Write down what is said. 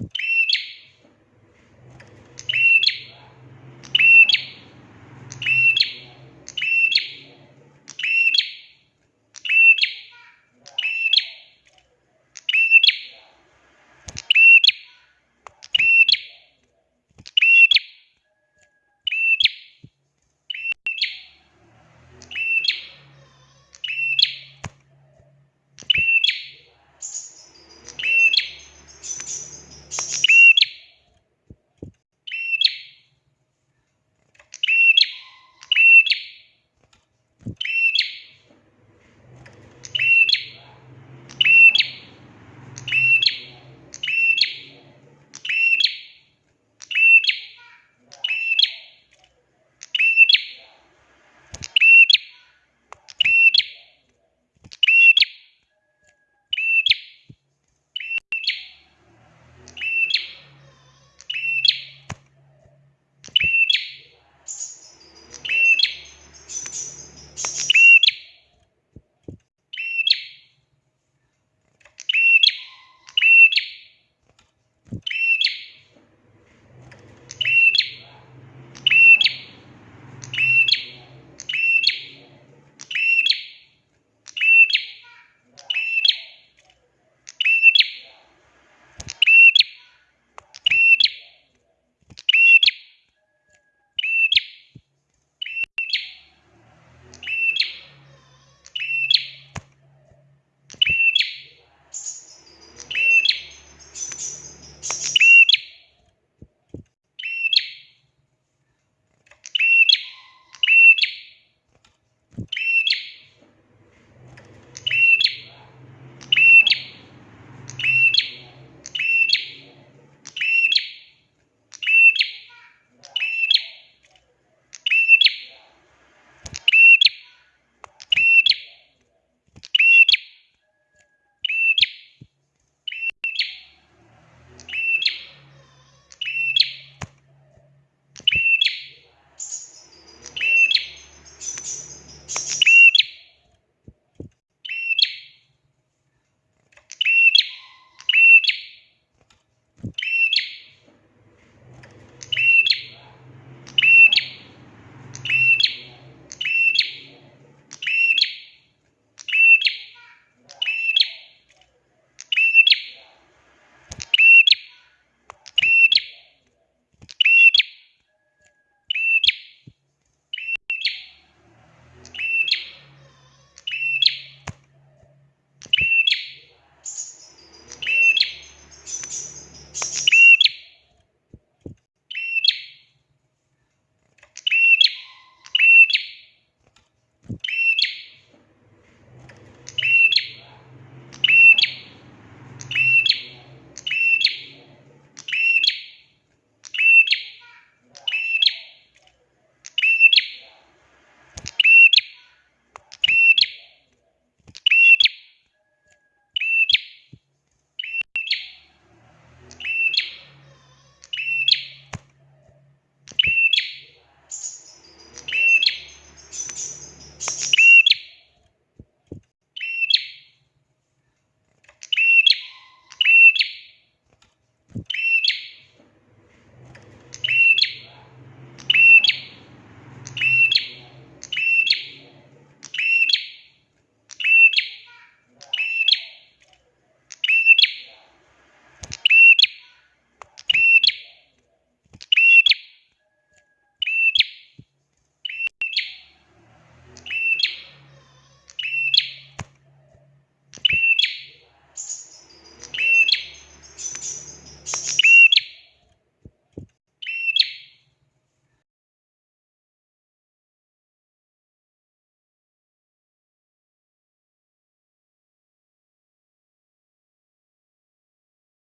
you